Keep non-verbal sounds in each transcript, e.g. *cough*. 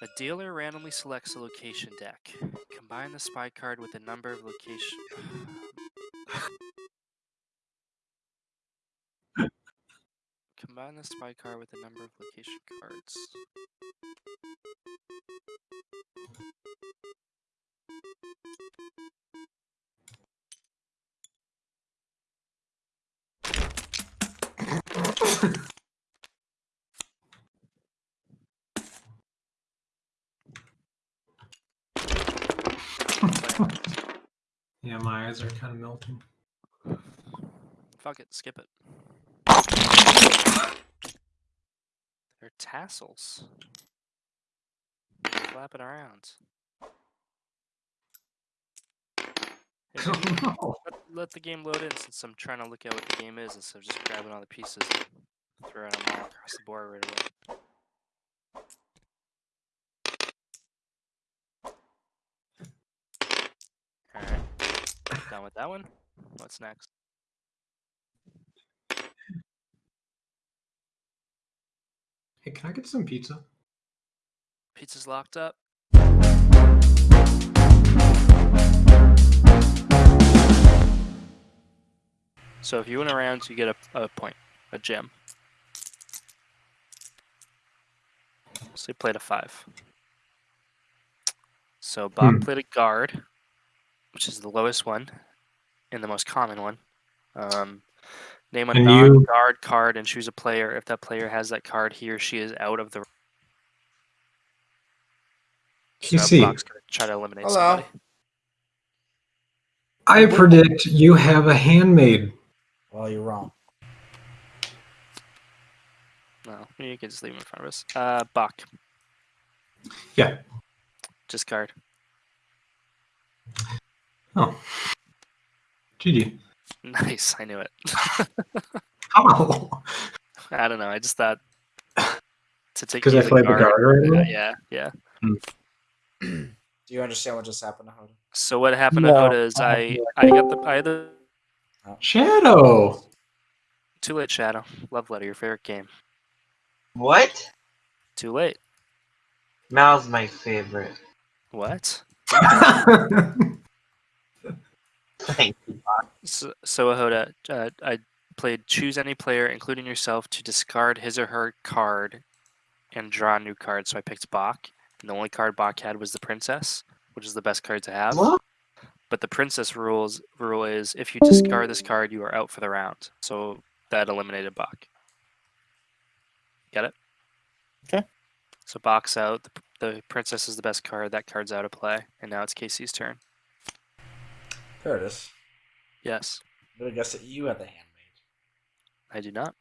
A dealer randomly selects a location deck. Combine the spy card with a number of location. Combine the spy card with a number of location cards. Yeah, my eyes are kind of melting. Fuck it, skip it. They're tassels. Flapping around. Hey, *laughs* no. let, let the game load in since I'm trying to look at what the game is instead of just grabbing all the pieces and throwing them all across the board right away. Alright. Done with that one. What's next? Hey, can I get some pizza? Pizza's locked up. So if you win a round, you get a, a point, a gem. So you played a five. So Bob Hmm. played a guard, which is the lowest one and the most common one. Um, name a And non you- guard card and choose a player. If that player has that card, he or she is out of the. So PC, Bob's try to eliminate Hello. somebody. I predict you have a handmaid. Well, you're wrong. No, you can just leave him in front of us. Uh, Bach. Yeah. Discard. Oh. GG. *laughs* Nice, I knew it. *laughs* How? I don't know. I just thought to take Because I you as played the guard right now? yeah, yeah. Hmm. *clears throat* Do you understand what just happened to Hoda? So what happened No, to Hoda is I I I got the I had the oh. Shadow. too late shadow love letter your favorite game What? too late Mal's my favorite. what *laughs* Thank you. so, so Hoda uh, I played choose any player including yourself to discard his or her card and draw a new card so I picked Bach and the only card Bach had was the princess which is the best card to have what? But the princess rules rule is if you discard this card, you are out for the round. So that eliminated Bach. Get it? Okay. So Bach's out. The, the princess is the best card. That card's out of play, and now it's Casey's turn. Curtis. Yes, I'm gonna guess that you had the handmaid. I do not.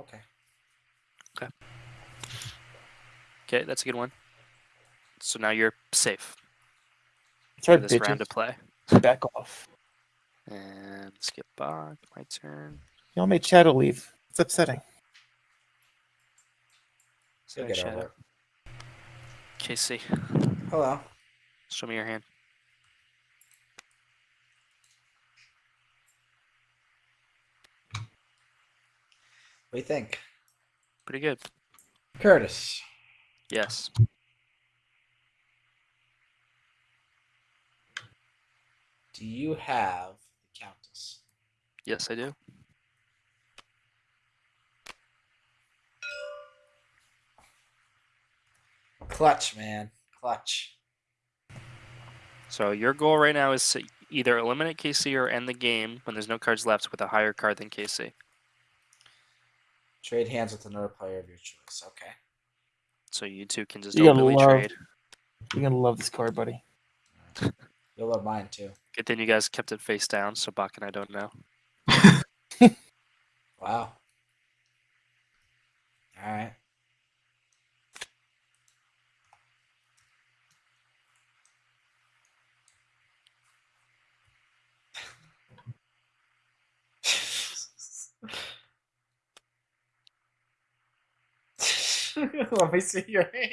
Okay. Okay, Okay, that's a good one. So now you're safe for Sorry, this round to play. Back off. And skip back. My turn. Y'all made Shadow leave. It's upsetting. You'll Sorry, get over Shadow. it. Casey, Hello. show me your hand. What do you think? Pretty good. Curtis. Yes. Do you have the Countess? Yes, I do. Clutch, man. Clutch. So your goal right now is to either eliminate KC or end the game when there's no cards left with a higher card than KC. Trade hands with another player of your choice. Okay. So you two can just You gotta openly love- trade. You're gonna love this card, buddy. *laughs* You'll love mine too. Good thing you guys kept it face down, so Bach and I don't know. *laughs* Wow. *laughs* All right. *laughs* Let me see your hand.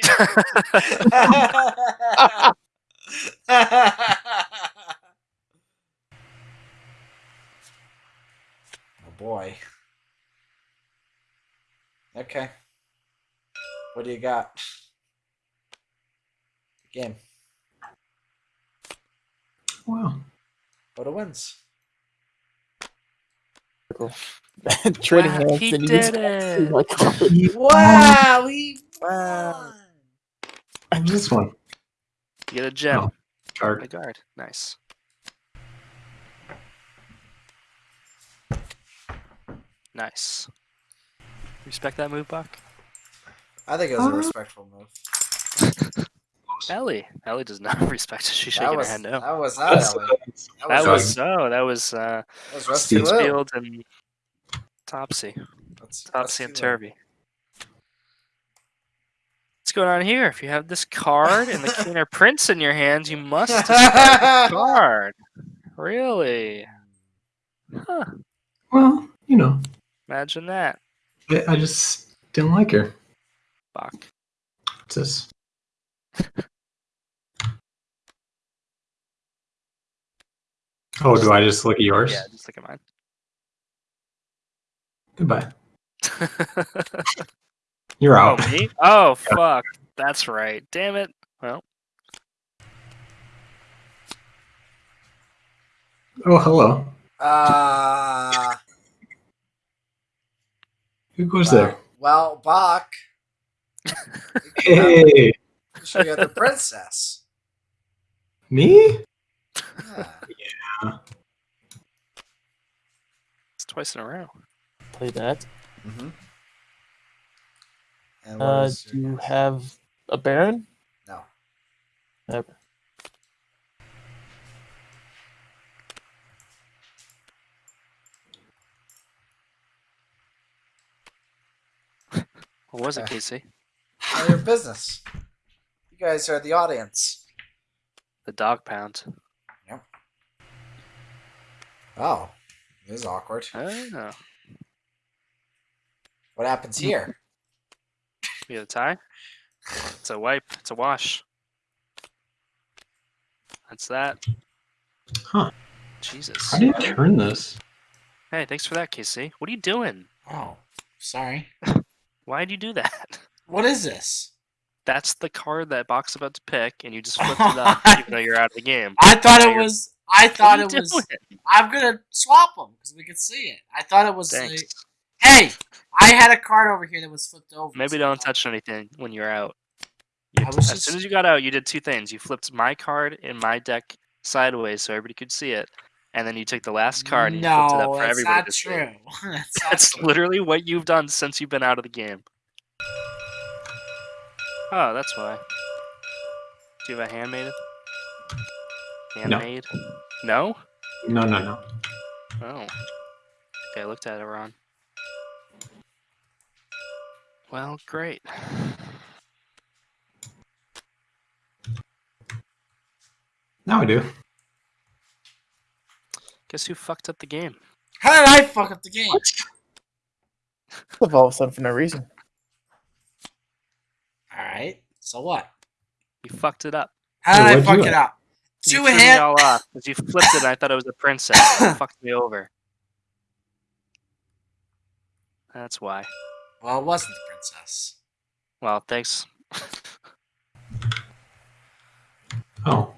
*laughs* oh boy. Okay. What do you got? Game. Wow. Oda wins. *laughs* Trading Wow, hands. he and you did just- it. *laughs* Like, *laughs* Wow, he Wow. won. This one. You get a gem. Oh. A guard. Nice. Nice. Respect that move, Buck? I think it was a Uh, respectful move. Ellie. Ellie does not *laughs* respect it. She's shaking was, her head no. that was not Ellie. That That was, was so. That was uh, that was Rusty Steve Field and Topsy. That's Topsy Rusty and Turvy. What's going on here? If you have this card and the *laughs* King or Prince in your hands, you must *laughs* discard the card. Really? Huh. Well, you know, Imagine that, I, I just didn't like her. Bach. What's this? Oh, do I just look at yours? Yeah, just look at mine. Goodbye. *laughs* You're out. oh, out. me? Oh, *laughs* fuck. That's right. Damn it. Well, Oh, hello. Uh, Who goes well, there? well, Bach, *laughs* Hey, you should get the princess. me? Yeah. It's twice in a row. Play that. Mm-hmm. And Uh, do you your- have a Baron? no. Never. *laughs* What was it, Okay. Casey? None of your business. You guys are the audience. The dog pound. Oh, this is awkward. Oh, What happens here? you have a tie? It's a wipe. It's a wash. That's that. Huh. Jesus. How do you turn this? Hey, thanks for that, Casey. What are you doing? Oh, sorry. *laughs* Why'd you do that? What is this? That's the card that Box about to pick, and you just *laughs* flipped it up, even though you're out of the game. I thought Now it you're- was. I *laughs* thought it was. doing? I'm gonna swap them because we can see it. I thought it was. Like, hey, I had a card over here that was flipped over. Maybe so don't touch anything when you're out. You- as just- soon as you got out, you did two things. You flipped my card in my deck sideways so everybody could see it, and then you took the last card and you flipped it up for everybody to see. true. *laughs* that's *laughs* That's true. literally what you've done since you've been out of the game. Oh, that's why. Do you have a handmaid? Handmaid? No? No, no, no. Oh. Okay, I looked at it wrong. Well, great. Now I do. Guess who fucked up the game? How did I fuck up the game? Flip all of a sudden for no reason. All right. So what? You fucked it up. How did Yeah, I fuck it do? Up? You Two threw me all off because you flipped it and I thought it was a princess. You *laughs* fucked me over. That's why. Well, it wasn't the princess. Well, thanks. *laughs* Oh,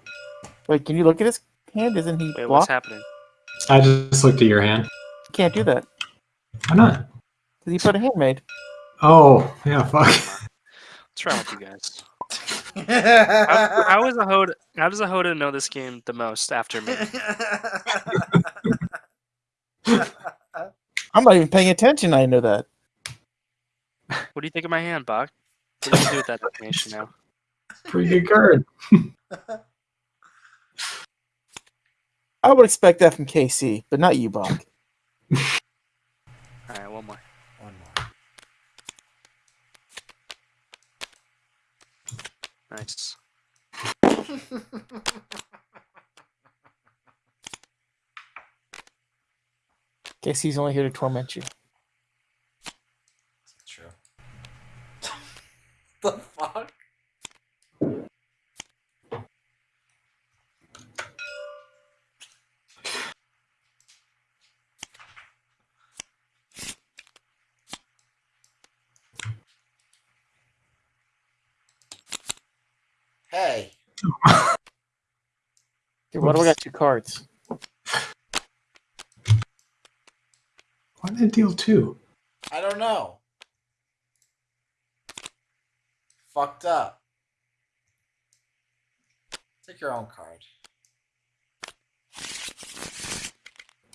Wait, can you look at his hand? Isn't he Wait, what's happening? I just looked at your hand. You can't do that. Why not? Because he put a handmaid. Oh, yeah, fuck. *laughs* What's wrong with you guys? How, how is *laughs* a Hoda? How does a Hoda know this game the most after me? *laughs* I'm not even paying attention. I know that. What do you think of my hand, Bach? What do you do with that information now? Pretty good card. I would expect that from KC, but not you, Bach. *laughs* All right, one more. One more. Nice. *laughs* KC's only here to torment you. Hey, Okay, what do I got? Two cards. Why did it deal two? I don't know. Fucked up. Take your own card.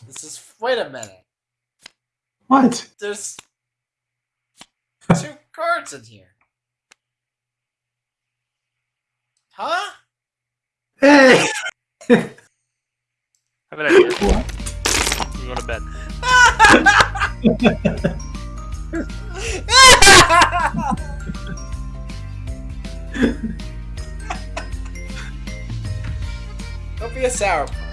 This is. Wait a minute. What? There's *laughs* two cards in here. Huh? Hey! I *laughs* have an idea. You go to bed. Don't be a sourpuss.